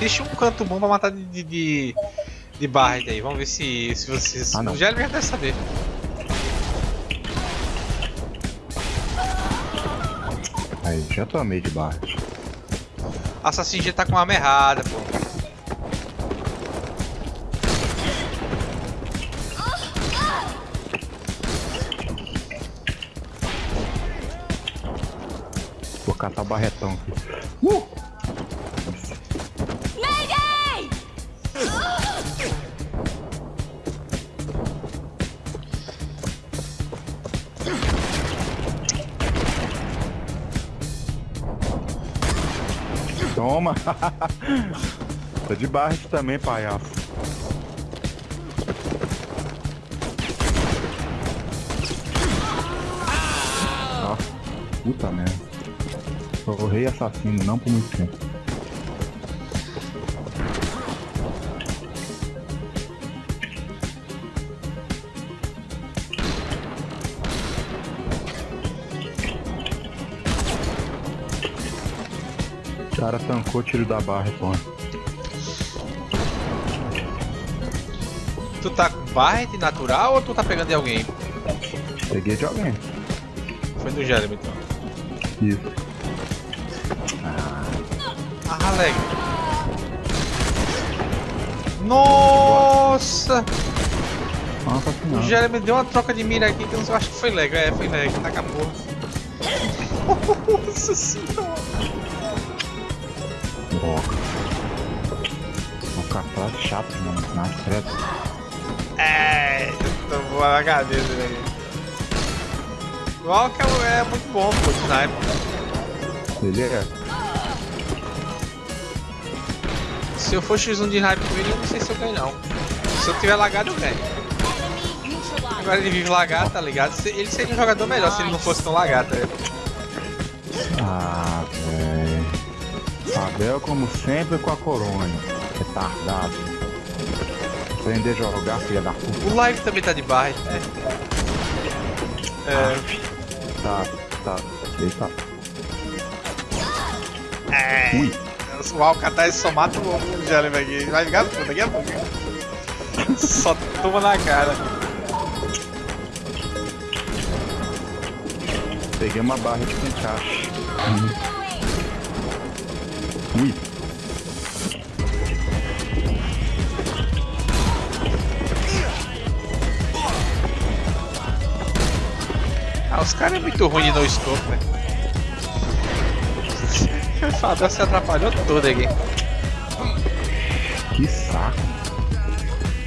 deixa um canto bom pra matar de, de, de, de Barret aí. Vamos ver se, se vocês. Ah, não. o Gelli já deve saber. Aí, já tomei de barra. Assassin G tá com a arma errada, pô. Vou catar barretão aqui. Uh! Toma! Tô de aqui também, palhaço. Nossa, puta merda. Sou o rei assassino, não por muito tempo. Cara tancou o tiro da barra, pô. Tu tá com Barret natural ou tu tá pegando de alguém? Peguei de alguém. Foi do Gelli, então. Isso. Ah, alegre. Nossa! Nossa O senhora. Gelli me deu uma troca de mira aqui que eu acho que foi leg. É, foi leg. Tá com a porra. Nossa senhora! Droga. Uma catraça chata, mano. Na credo. É, tô voando a cabeça, velho. O Walker é muito bom, de sniper. Ele é. Se eu for X1 de sniper com ele, eu não sei se eu ganho, não. Se eu tiver lagado, eu ganho. Agora ele vive lagado, tá ligado? Ele seria um jogador melhor se ele não fosse tão lagado, tá ligado? Abel, como sempre, com a coronha. Retardado. Aprender a jogar, filha da puta. O live também tá de barra, é. É. Tá, tá. Eita. É. Ui. O Alcatraz só mata o o Jelly aqui. Vai ligar puta daqui a pouco. Só toma na cara. Peguei uma barra de encaixe. Ui. Ah, os caras é muito ruim de no scope, velho. O Fabio se atrapalhou todo aqui. Que saco.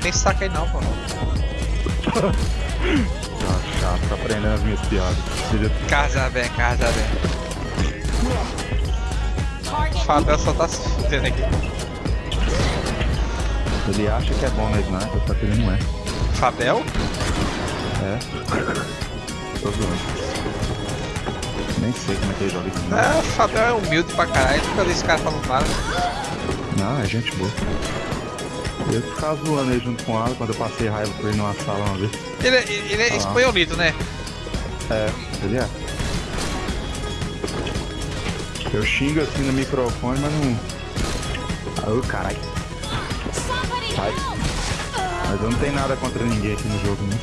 Tem saco aí não, pô. Tá chato, tá aprendendo as minhas piadas. Casa bem, casa bem. O Fabio só tá se fudendo aqui. Ele acha que é bom na sniper, só que ele não é. Fabel? É. Tô zoando. Nem sei como é que ele joga isso. O Fabel é humilde pra caralho. Nunca vi esse cara falando nada. Não, é gente boa. Eu ficava zoando ele junto com ela quando eu passei raiva por ele numa sala uma vez. Ele, é- ele é Ah. espanholito, né? É, ele é. Eu xingo assim no microfone, mas não. Ô caralho, Somebody sai. Mas eu não tenho nada contra ninguém aqui no jogo, né?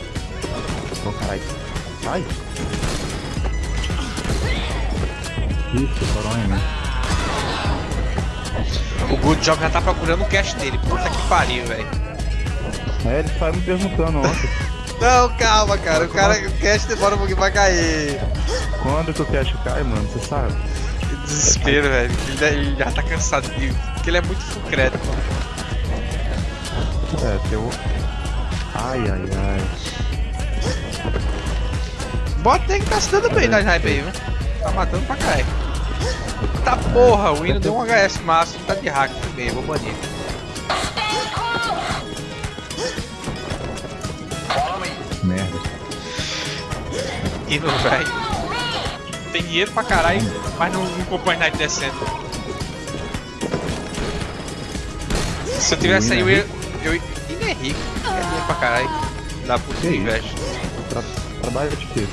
Ô caralho. Sai! Isso, coronha, né? O Good Job já tá procurando o cash dele. Puta que pariu, velho. É, ele saiu me perguntando ontem. Não, calma, cara. O cara, o cash demora um pouquinho pra cair. Quando que o cash cai, mano? Você sabe? Desespero, velho. Ele, ele já tá cansado de. Porque ele é muito fucreto. É, teu. Ai, ai, ai. Bota tem que tá se dando bem na sniper aí, viu? Tá matando pra caralho. Tá porra, o Hino deu um HS máximo, tá de hack também, vou banir. Merda. Hino, velho. Tem dinheiro pra caralho, mas não, não comprou a sniper decente. Se eu tivesse aí, eu ia. Eu ia. É rico, é dinheiro pra caralho. Dá puta Que investe. Tra trabalha de quê?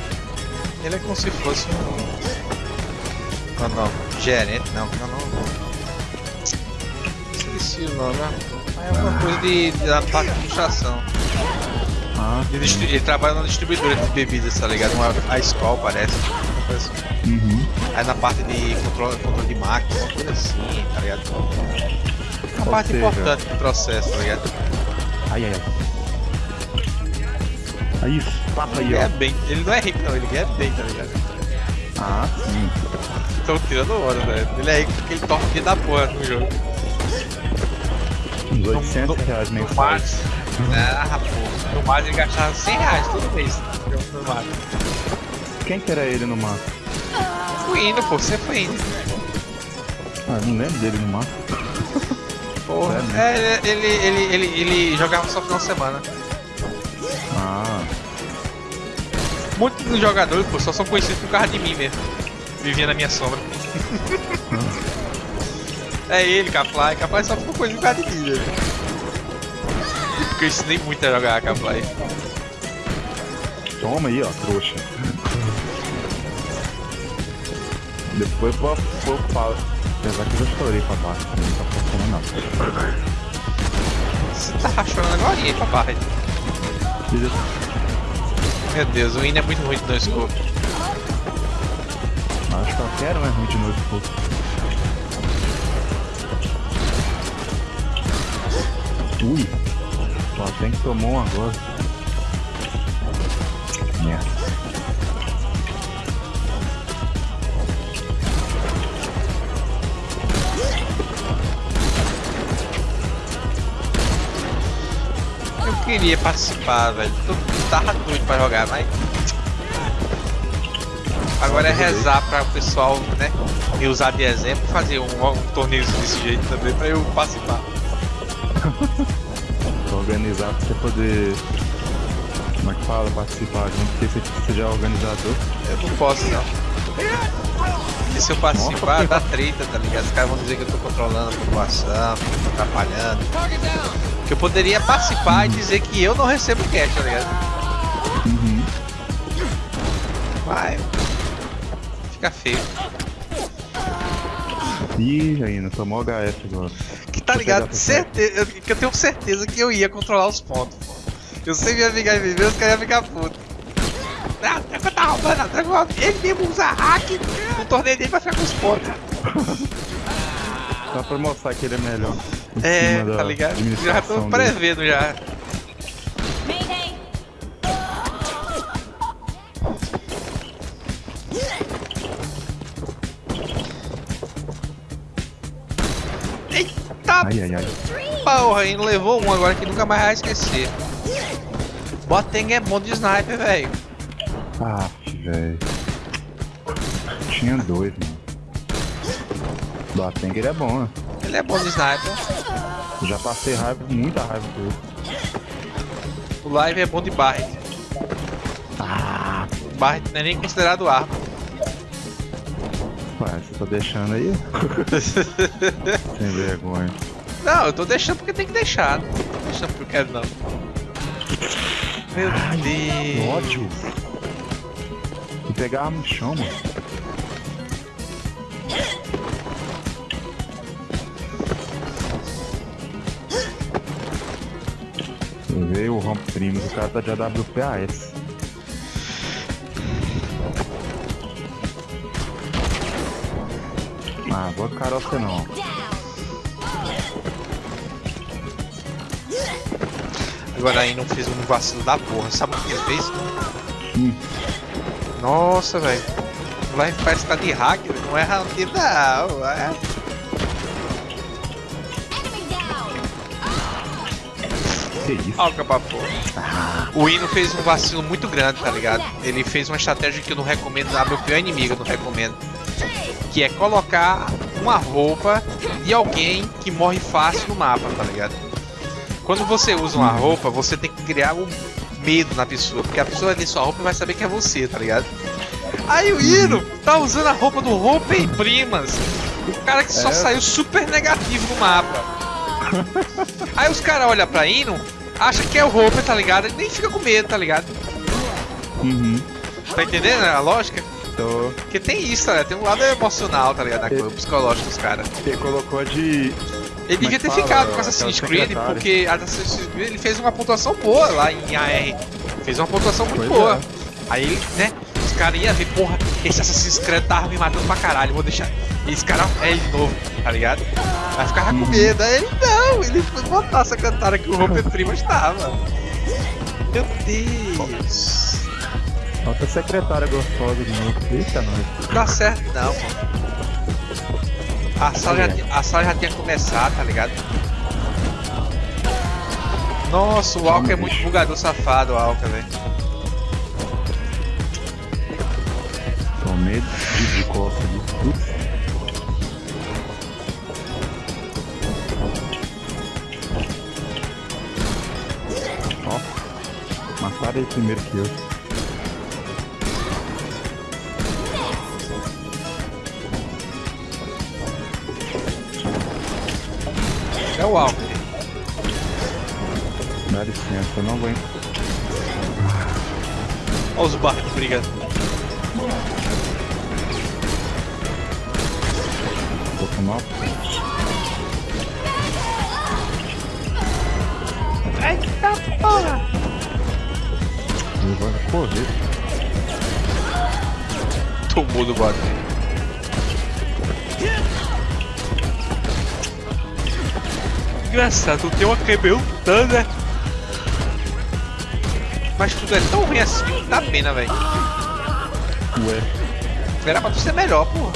Ele é como se fosse um. Não, não. Gerente, não, não, não. não. esqueci o nome. ó. É uma coisa de, de da parte de administração. Ah, Ele, ele trabalha na distribuidora de bebidas, tá ligado? Uma, a escola parece. Assim. uhum. Aí na parte de controle, controle de máquina, uma coisa assim, tá ligado? Uma Ou parte seja- importante do processo, tá ligado? Ai, ai, ai. Aí, papo aí, Ele é ó. bem. Ele não é rico não, ele ganha bem, tá ligado? Ah, sim. Estão tirando hora, velho. Ele é rico porque ele torna o dia da porra no jogo. Uns No- 800 no- reais No mensais. Max. Ah, pô. No Max ele gastava 100 reais todo mês. No Max. Quem que era ele no mapa? Fui indo, pô, você foi indo. Ah, não lembro dele no mapa. Porra. É, ele, ele, ele, ele jogava só final de semana. Ah, Muitos dos jogadores, pô, só são conhecidos por causa de mim mesmo. Vivia na minha sombra. é ele, Caply. Caply só ficou conhecido por causa de mim, velho. Porque eu ensinei muito a jogar Caply. toma aí, ó, trouxa. Depois vou vou falo. Apesar que eu já estourei pra baixo, não tá funcionando não. Você tá rachando agora, hein, papai? Meu Deus, o Ine é muito ruim de no scope. Acho que qualquer um é ruim de novo. pô. Ui, só tem que tomar um agora. Merda. Queria participar, velho. Eu tava doido pra jogar, mas. Agora é rezar pra o pessoal, né? Me usar de exemplo, fazer um, um torneio desse jeito também pra eu participar. Organizar pra você poder. Como é que fala? Participar junto, porque você, você já é organizador. Eu não posso não. E se eu participar, dá treta, tá ligado? Os caras vão dizer que eu tô controlando a população, que eu tô atrapalhando. Que eu poderia participar e dizer que eu não recebo cash, tá ligado? Uhum. Vai. Fica feio. Ih, ainda tomou HF agora. Que tá ligado? Certeza, eu, que eu tenho certeza que eu ia controlar os pontos. pô. Eu sempre ia ficar em viver, os caras iam ficar putos. Não, o Dragon ele mesmo usa hack no torneio dele pra ficar com os pontos. Só pra mostrar que ele é melhor. É, tá ligado? Já tô dele. prevendo já. Mayday! Eita Ai, ai, ai. porra, ainda levou um agora que nunca mais vai esquecer. Boteng é bom de sniper, velho. Ah, velho. Tinha dois, mano. Batenga é bom, né? Ele é bom de sniper. Já passei raiva, muita raiva por ele. O live é bom de Barret. Ah, Barret não é nem considerado arma. ué, você tá deixando aí? Sem vergonha. Não, eu tô deixando porque tem que deixar. Não tô deixando porque eu quero não. Meu Deus. Ódio. Vou pegar no chão, mano. Veio o Romp Primos, o cara tá de AWPAS. Ah, carar você não. Agora aí não fez um vacilo da porra. Sabe o que ele fez? Hum. Nossa, velho. Live parece que tá de hack, não um tiro não. É. Que isso? Ó, o capa-porra. O Ino fez um vacilo muito grande, tá ligado? Ele fez uma estratégia que eu não recomendo, a meu pior inimigo eu não recomendo. Que é colocar uma roupa de alguém que morre fácil no mapa, tá ligado? Quando você usa uma roupa, você tem que criar um medo na pessoa, porque a pessoa ver sua roupa e vai saber que é você, tá ligado? Aí o Ino tá usando a roupa do Roupa e Primas, o cara que só É. saiu super negativo no mapa. Aí os caras olham pra Ino, acham que é o Roupa, tá ligado? E nem fica com medo, tá ligado? Uhum. Tá entendendo a lógica? Tô... Porque tem isso, tá ligado? Tem um lado emocional, tá ligado? Na coisa, psicológico dos caras. Ele colocou de Ele devia é ter que fala, ficado com Assassin's Creed, secretária? porque Assassin's Creed ele fez uma pontuação boa lá em AR. Fez uma pontuação muito Pois boa. é. Aí, né, os caras iam ver, porra, esse Assassin's Creed tava me matando pra caralho, vou deixar. E esse cara é ele de novo, tá ligado? Aí ficava Uhum. com medo. Aí ele não, ele foi botar a secretária que o Romper Prima estava. Meu Deus. Outra secretária gostosa de novo. Eita, nós. Não dá certo não, pô. A sala, já, a sala já tinha começado, tá ligado? Nossa, o Alca é muito bugador safado, o Alca, velho. Tomei de, de costa de tudo. Ó, mataram ele primeiro que eu. O Alca. Dá licença, eu não vou. Olha os barcos brigando. Vou tomar. Eita porra! Ele vai correr. Tomou do barco. Engraçado, tem uma né? Mas tudo é tão ruim assim que dá pena, velho. Ué. Era pra tu ser melhor, porra.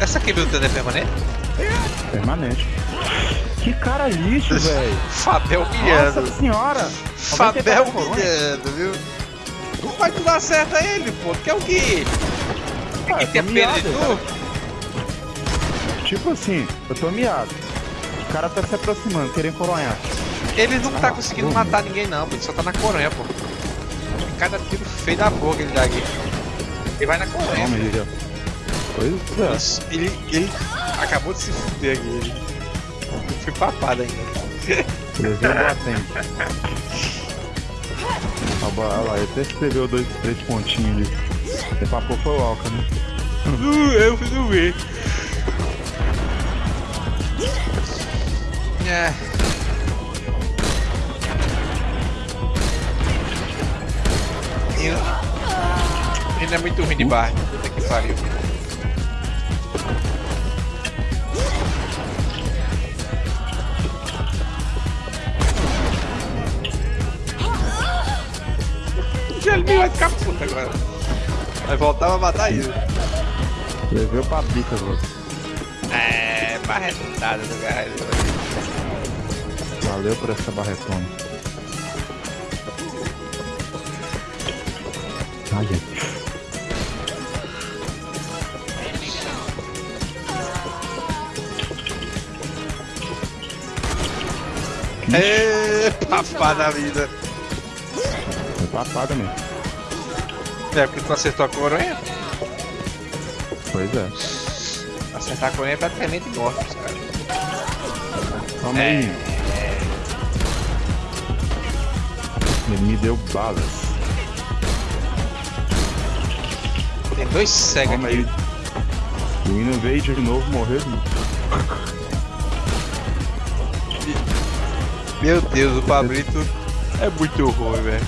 Essa câmera lutando é permanente? Permanente. Que cara lixo, velho. Fabel humilhando. Nossa senhora. Fabel humilhando, viu? Não vai tu dar certo a ele, pô. Tu quer o quê? Ah, ter tô pena de tu? Tipo assim, eu tô miado. O cara tá se aproximando, querendo coronhar. Ele não tá Ah, conseguindo pô. matar ninguém não, pô. Ele só tá na coronha, pô. Cada tiro feio da boca ele dá aqui. Ele vai na coronha. Ó. Pois é. Ele, ele acabou de se fuder aqui. Ele ele foi papado ainda. Levei o batente. Olha lá, ele até escreveu dois, três pontinhos ali. Você papou foi o Alca, né? Uh, eu fui do ver. É. Ele, ele é muito ruim de bar. Puta que pariu. Ele vai ficar puto agora. Vai voltar pra matar ele. Levei o papica agora. É, barretada do caralho. Valeu por essa barretona. Ai, ai. É, papá da vida. Foi papada mesmo. É, porque tu acertou a coronha? Pois é. Acertar a coronha é praticamente morte, os caras. Calma É. aí. Ele me deu balas. Tem dois cegos aqui. aí. O Hino veio de novo, morreu. Meu Deus, o Pablito é muito ruim, velho.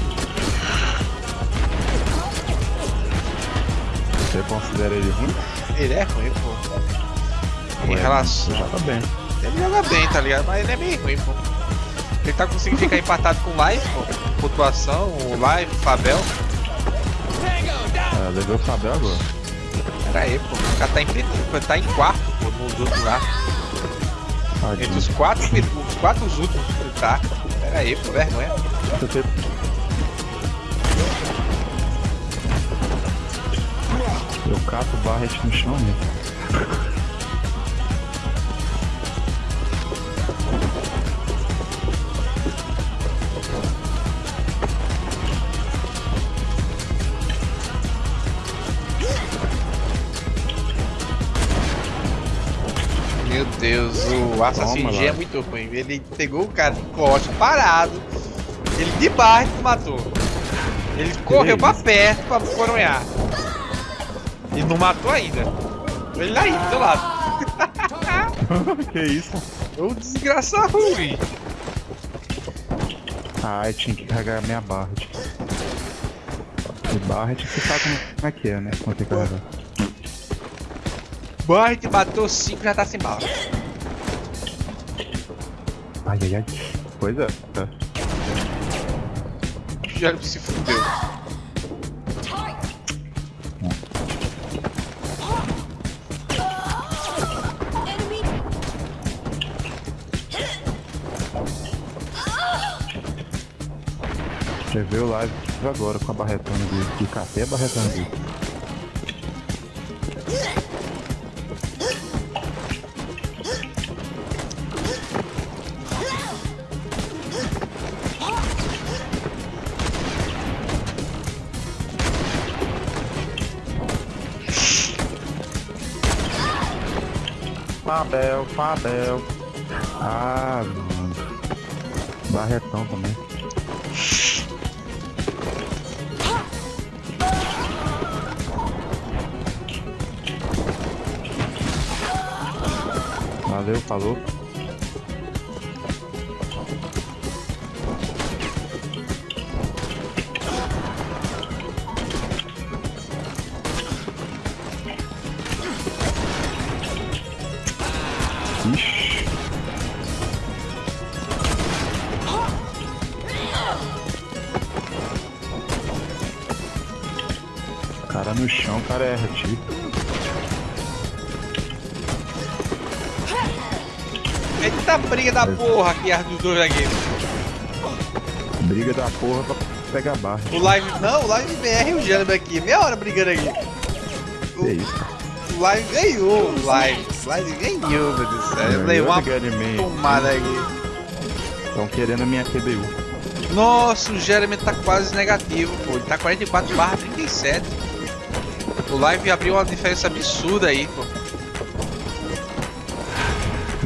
Você considera ele ruim? Ele é ruim, pô. Em Ué, relação. Já tá bem. Ele joga bem, tá ligado? Mas ele é meio ruim, pô. Ele tá conseguindo ficar empatado com o Life, pô. Pontuação, o Life, o Fabel. É, levei o Fabel agora. Pera aí, pô. O cara tá em, tá em quarto, pô, nos outros lá. Entre Tadinho. os quatro, os quatro últimos ele tá. Pera aí, pô, vergonha. Eu cato o Barret no chão mesmo. o Assassin G lá. é muito ruim. Ele pegou o cara de costa, parado. Ele de baixo matou. Ele correu pra perto pra coronhar. E não matou ainda. Ele aí, do teu lado. que isso? Ô desgraça ruim. Ai, tinha que carregar minha barra. E barra tinha que sabe como é que é, né? Quando tem que carregar. Barret bateu 5 já tá sem bala. Ai, ai, ai. Pois é. tá. Já se fudeu. Você viu o live agora com a barretona dele. E catei a barretona dele. Fabel, Fabel. Ah, mano. Barretão também. Valeu, falou. Cara erra tiro. Eita briga da porra aqui, as dos dois aqui. Briga da porra pra pegar barra. O live. Não, o live BR e o Jânio aqui. Meia hora brigando aqui. Que isso? O live ganhou. O live. O live ganhou, meu Deus do céu. Levei uma tomada aqui. Estão querendo a minha QBU. Nossa, o Jeremy tá quase negativo, pô. Ele tá 44 barra 37. O live abriu uma diferença absurda aí, pô.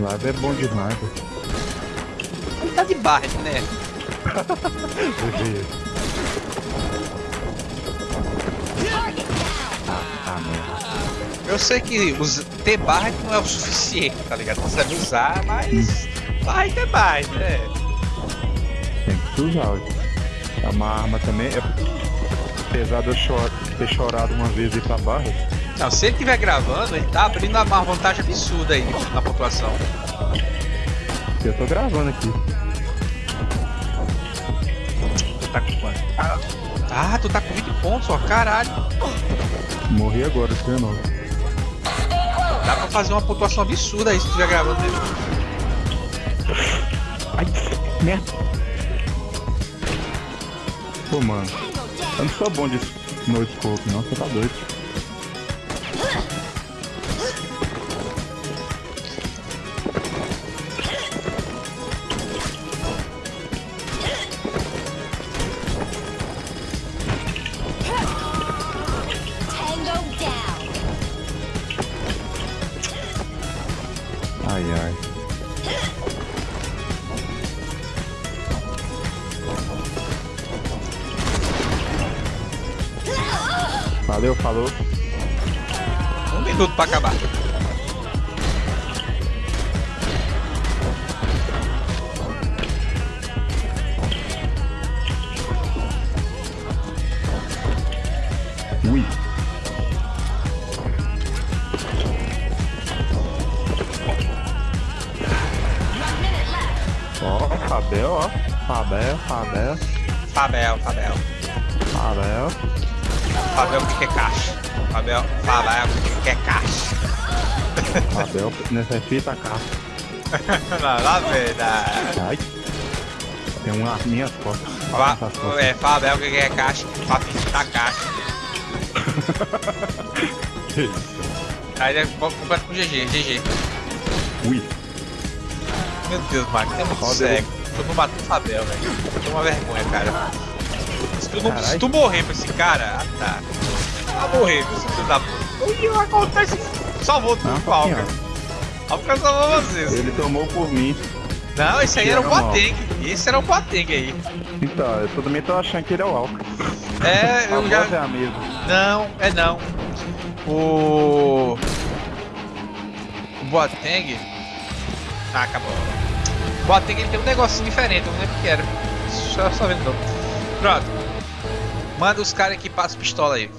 Live é bom demais. velho. Ele tá de barra, né? Ah, merda. Eu sei que os, ter barra não é o suficiente, tá ligado? Você sabe usar, mas. Barra é né? Tem que usar. É uma arma também. É... Apesar de eu chor- ter chorado uma vez e pra barra, Não, se ele estiver gravando, ele tá abrindo uma vantagem absurda aí na pontuação. eu tô gravando aqui. Tu tá com quanto? Ah, tu tá com 20 pontos, ó, caralho. Morri agora, você não. Dá pra fazer uma pontuação absurda aí se estiver gravando ele. Ai, merda. Pô, mano. Eu não sou bom de no scope, não. Você tá doido. Minuto pra acabar. Ui. Ó, Fabel, ó. Fabel, Fabel, Fabel, Fabel. Fabel. Fabel, que é caixa? Fabel, o que é caixa? Fabel necessita cá. Não, lá verdade. Ai. Tem uma minha costas. Fa é, Fabel, que que é caixa? Fabio da caixa. Que isso? Aí ele completa com GG, GG. Ui. Meu Deus, Marco, é muito cego. Tu não matou o Fabel, velho. Foi uma vergonha, cara. Se tu, não, se tu morrer pra esse cara, ah tá. Vai morrer, viu, seu filho da puta. O que acontece? Salvou tu, Não, Falca. pouquinho, Falca salvou vocês. Ele tomou por mim. Não, esse aí era o Boateng. Esse era o Boateng aí. Então, eu também tô achando que ele é o Alca. É, A eu já. é a mesma. Não, é não. O. Boateng. Ah, acabou. Boateng ele tem um negocinho diferente, eu não lembro o que era. Só, só vendo. Pronto. Manda os caras que passam pistola aí.